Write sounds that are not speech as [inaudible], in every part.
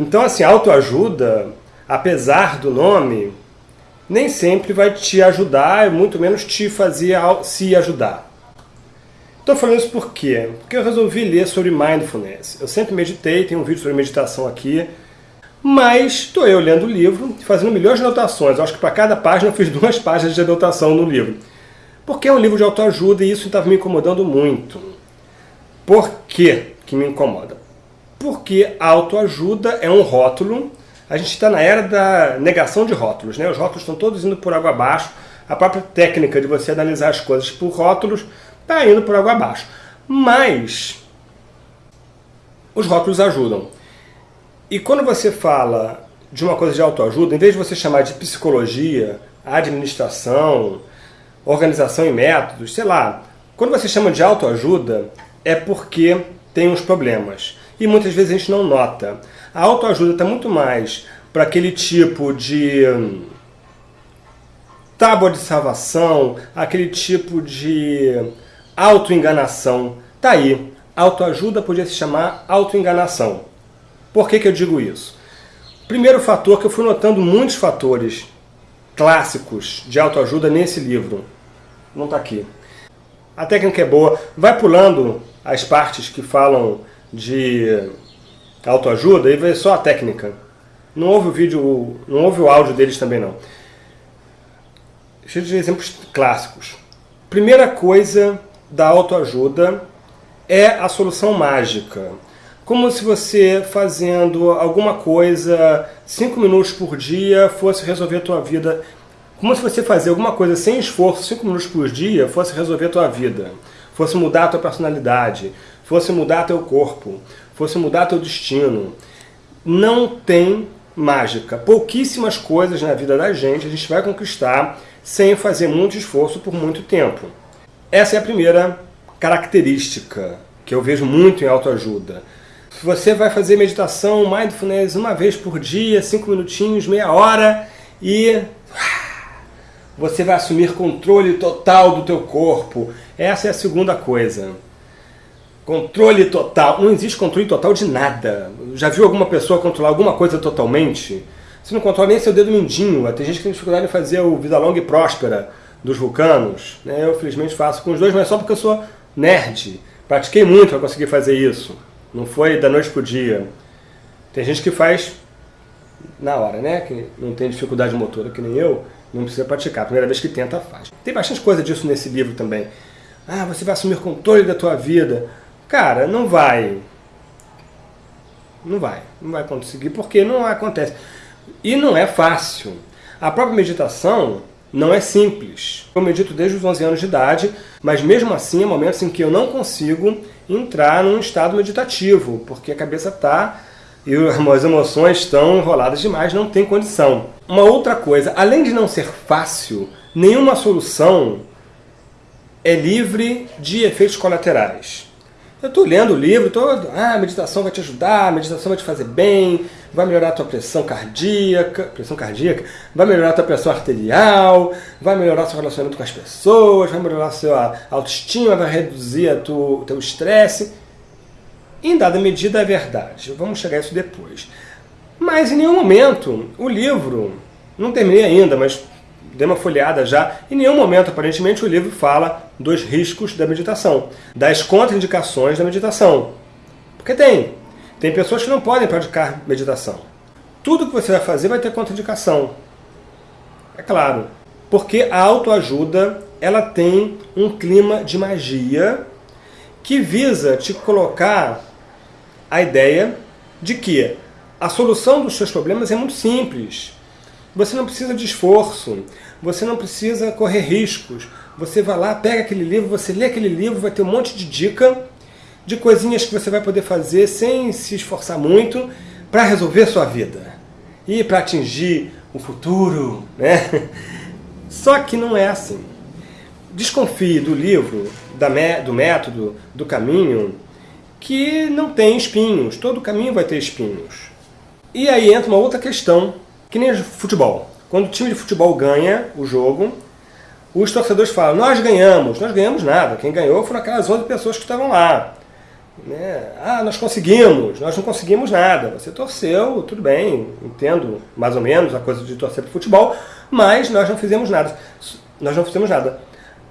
Então, assim, autoajuda, apesar do nome, nem sempre vai te ajudar, muito menos te fazer se ajudar. Estou falando isso por quê? Porque eu resolvi ler sobre Mindfulness. Eu sempre meditei, tem um vídeo sobre meditação aqui, mas estou eu lendo o livro, fazendo milhões de anotações. Eu acho que para cada página eu fiz [laughs] duas páginas de anotação no livro. Porque é um livro de autoajuda e isso estava me incomodando muito. Por que que me incomoda? Porque autoajuda é um rótulo. A gente está na era da negação de rótulos. Né? Os rótulos estão todos indo por água abaixo. A própria técnica de você analisar as coisas por rótulos está indo por água abaixo. Mas os rótulos ajudam. E quando você fala de uma coisa de autoajuda, em vez de você chamar de psicologia, administração, organização e métodos, sei lá, quando você chama de autoajuda, é porque tem uns problemas. E muitas vezes a gente não nota. A autoajuda está muito mais para aquele tipo de hum, tábua de salvação, aquele tipo de autoenganação. Tá aí. Autoajuda podia se chamar autoenganação. Por que, que eu digo isso? Primeiro fator que eu fui notando muitos fatores clássicos de autoajuda nesse livro. Não está aqui. A técnica é boa. Vai pulando as partes que falam de autoajuda e vê só a técnica. Não houve o vídeo, não houve o áudio deles também não. Cheio de exemplos clássicos. Primeira coisa da autoajuda é a solução mágica. Como se você fazendo alguma coisa cinco minutos por dia fosse resolver a tua vida. Como se você fazer alguma coisa sem esforço cinco minutos por dia fosse resolver a tua vida. Fosse mudar a tua personalidade. Fosse mudar teu corpo. Fosse mudar teu destino. Não tem mágica. Pouquíssimas coisas na vida da gente a gente vai conquistar sem fazer muito esforço por muito tempo. Essa é a primeira característica que eu vejo muito em autoajuda. Você vai fazer meditação, mindfulness, uma vez por dia, cinco minutinhos, meia hora, e você vai assumir controle total do teu corpo. Essa é a segunda coisa. Controle total. Não existe controle total de nada. Já viu alguma pessoa controlar alguma coisa totalmente? Você não controla nem seu dedo mindinho. Tem gente que tem dificuldade em fazer o vida longa e próspera dos vulcanos. Né? Eu, felizmente, faço com os dois, mas só porque eu sou nerd. Pratiquei muito para conseguir fazer isso. Não foi da noite pro dia. Tem gente que faz na hora, né? Que não tem dificuldade motora que nem eu, não precisa praticar. A primeira vez que tenta, faz. Tem bastante coisa disso nesse livro também. Ah, você vai assumir controle da tua vida. Cara, não vai. Não vai. Não vai conseguir porque não acontece. E não é fácil. A própria meditação, não é simples. Eu medito desde os 11 anos de idade, mas mesmo assim há momentos em que eu não consigo entrar num estado meditativo, porque a cabeça está e [laughs] as emoções estão enroladas demais, não tem condição. Uma outra coisa, além de não ser fácil, nenhuma solução é livre de efeitos colaterais. Eu estou lendo o livro todo, ah, a meditação vai te ajudar, a meditação vai te fazer bem, vai melhorar a tua pressão cardíaca, pressão cardíaca, vai melhorar a tua pressão arterial, vai melhorar seu relacionamento com as pessoas, vai melhorar a sua autoestima, vai reduzir o teu estresse. Em dada medida é verdade, vamos chegar a isso depois. Mas em nenhum momento o livro, não terminei ainda, mas dei uma folheada já, em nenhum momento, aparentemente, o livro fala dos riscos da meditação, das contraindicações da meditação. Porque tem. Tem pessoas que não podem praticar meditação. Tudo que você vai fazer vai ter contraindicação. É claro. Porque a autoajuda ela tem um clima de magia que visa te colocar a ideia de que a solução dos seus problemas é muito simples. Você não precisa de esforço, você não precisa correr riscos. Você vai lá, pega aquele livro, você lê aquele livro, vai ter um monte de dica de coisinhas que você vai poder fazer sem se esforçar muito para resolver sua vida e para atingir o futuro. Né? [laughs] Só que não é assim. Desconfie do livro, do método, do caminho, que não tem espinhos. Todo caminho vai ter espinhos. E aí entra uma outra questão que nem futebol. Quando o time de futebol ganha o jogo, os torcedores falam, nós ganhamos. Nós ganhamos nada. Quem ganhou foram aquelas 11 pessoas que estavam lá. Né? Ah, nós conseguimos, nós não conseguimos nada. Você torceu, tudo bem, entendo mais ou menos a coisa de torcer para futebol, mas nós não fizemos nada. Nós não fizemos nada.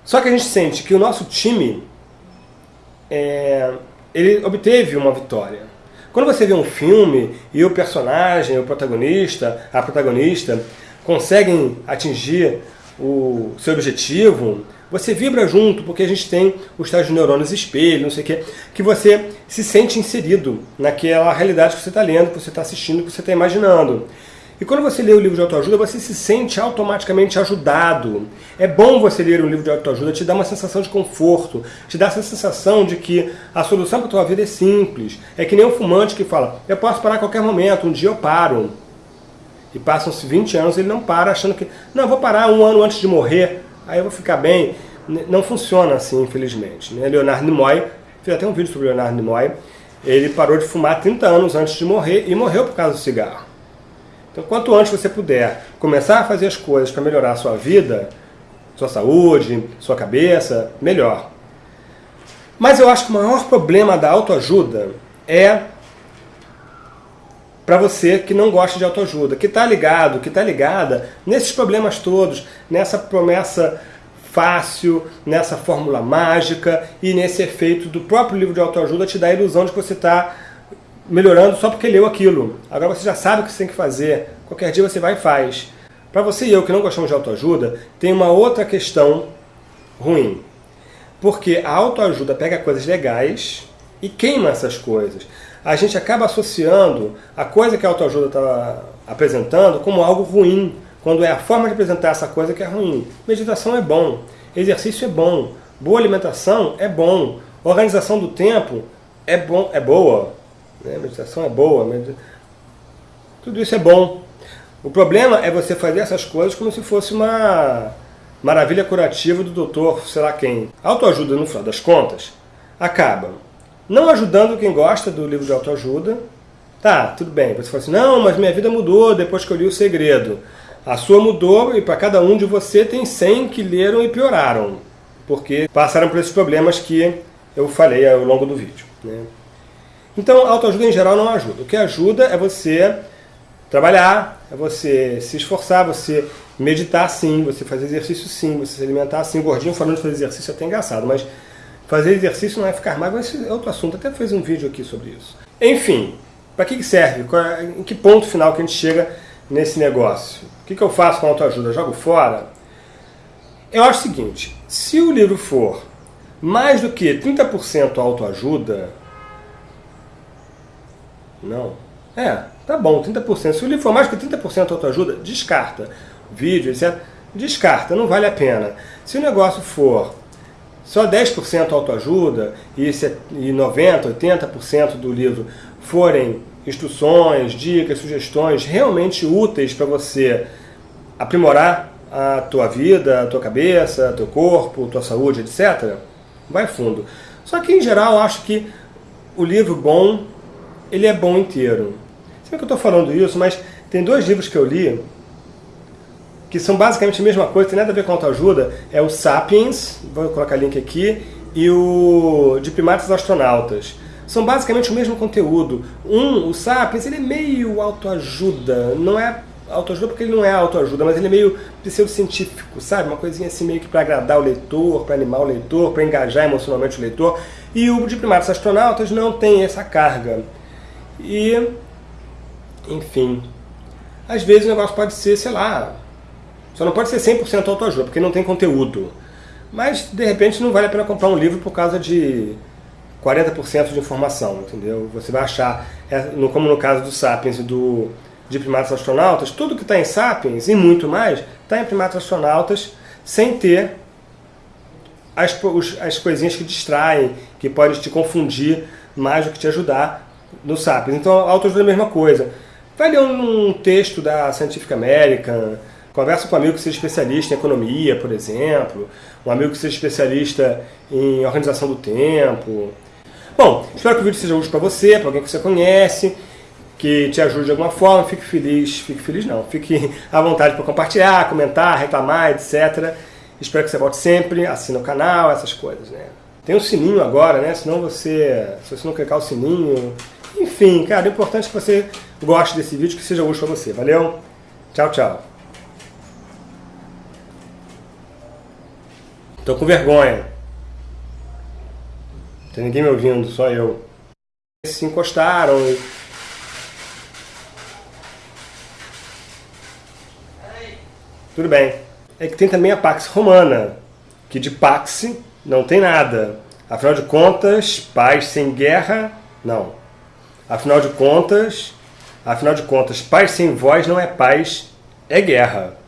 Só que a gente sente que o nosso time é, ele obteve uma vitória. Quando você vê um filme e o personagem, o protagonista, a protagonista conseguem atingir o seu objetivo, você vibra junto, porque a gente tem os tais neurônios espelho, não sei o quê, que você se sente inserido naquela realidade que você está lendo, que você está assistindo, que você está imaginando. E quando você lê o livro de autoajuda, você se sente automaticamente ajudado. É bom você ler um livro de autoajuda, te dá uma sensação de conforto, te dá essa sensação de que a solução para a tua vida é simples. É que nem um fumante que fala, eu posso parar a qualquer momento, um dia eu paro. E passam-se 20 anos ele não para, achando que, não, vou parar um ano antes de morrer, aí eu vou ficar bem. Não funciona assim, infelizmente. Né? Leonardo Nimoy, fiz até um vídeo sobre Leonardo Nimoy, ele parou de fumar 30 anos antes de morrer e morreu por causa do cigarro. Então, quanto antes você puder começar a fazer as coisas para melhorar a sua vida, sua saúde, sua cabeça, melhor. Mas eu acho que o maior problema da autoajuda é para você que não gosta de autoajuda, que está ligado, que está ligada nesses problemas todos, nessa promessa fácil, nessa fórmula mágica e nesse efeito do próprio livro de autoajuda te dá a ilusão de que você está melhorando só porque leu aquilo. Agora você já sabe o que você tem que fazer. Qualquer dia você vai e faz. Para você e eu que não gostamos de autoajuda, tem uma outra questão ruim. Porque a autoajuda pega coisas legais e queima essas coisas. A gente acaba associando a coisa que a autoajuda está apresentando como algo ruim, quando é a forma de apresentar essa coisa que é ruim. Meditação é bom, exercício é bom, boa alimentação é bom, organização do tempo é, bom, é boa, né? meditação é boa, tudo isso é bom. O problema é você fazer essas coisas como se fosse uma maravilha curativa do doutor, sei lá quem. A autoajuda, no final das contas, acaba não ajudando quem gosta do livro de autoajuda. Tá, tudo bem. Você fala assim, não, mas minha vida mudou depois que eu li o segredo. A sua mudou e para cada um de você tem 100 que leram e pioraram. Porque passaram por esses problemas que eu falei ao longo do vídeo. Né? Então, autoajuda em geral não ajuda. O que ajuda é você trabalhar, é você se esforçar, você meditar sim, você fazer exercício sim, você se alimentar sim. Gordinho falando de fazer exercício é até engraçado, mas fazer exercício não é ficar magro, esse é outro assunto. Até fez um vídeo aqui sobre isso. Enfim, para que serve? É, em que ponto final que a gente chega nesse negócio? O que, eu faço com a autoajuda? Jogo fora? Eu acho o seguinte, se o livro for mais do que 30% autoajuda, não. É, tá bom, 30%. Se o livro for mais que 30% autoajuda, descarta. Vídeo, etc. Descarta, não vale a pena. Se o negócio for só 10% autoajuda e 90%, 80% do livro forem instruções, dicas, sugestões realmente úteis para você aprimorar a tua vida, a tua cabeça, teu corpo, tua saúde, etc., vai fundo. Só que, em geral, acho que o livro bom ele é bom inteiro. Sei que eu estou falando isso, mas tem dois livros que eu li que são basicamente a mesma coisa, tem nada a ver com autoajuda. É o Sapiens, vou colocar link aqui, e o de primatas astronautas. São basicamente o mesmo conteúdo. Um, o Sapiens, ele é meio autoajuda, não é autoajuda porque ele não é autoajuda, mas ele é meio pseudocientífico, sabe? Uma coisinha assim meio que para agradar o leitor, para animar o leitor, para engajar emocionalmente o leitor. E o de primatas astronautas não tem essa carga. E, enfim, às vezes o negócio pode ser, sei lá, só não pode ser 100% autoajuda, porque não tem conteúdo. Mas, de repente, não vale a pena comprar um livro por causa de 40% de informação, entendeu? Você vai achar, é, como no caso do Sapiens e do, de Primatas Astronautas, tudo que está em Sapiens e muito mais está em Primatas Astronautas sem ter as, as coisinhas que distraem, que podem te confundir mais do que te ajudar no Sapiens. Então, autoajuda é a mesma coisa. Vai ler um, texto da Scientific American, conversa com um amigo que seja especialista em economia, por exemplo, um amigo que seja especialista em organização do tempo. Bom, espero que o vídeo seja útil para você, para alguém que você conhece, que te ajude de alguma forma. Fique feliz, fique feliz não, fique [laughs] à vontade para compartilhar, comentar, reclamar, etc. Espero que você volte sempre, assine o canal, essas coisas, né? Tem um sininho agora, né? Senão você, se você não clicar o sininho... Enfim, cara, o importante é que você goste desse vídeo, que seja útil para você. Valeu? Tchau, tchau. Tô com vergonha. Tem ninguém me ouvindo, só eu. Se encostaram e... Tudo bem. É que tem também a Pax Romana, que de Pax não tem nada. Afinal de contas, paz sem guerra, não. Afinal de contas, afinal de contas, paz sem voz não é paz, é guerra.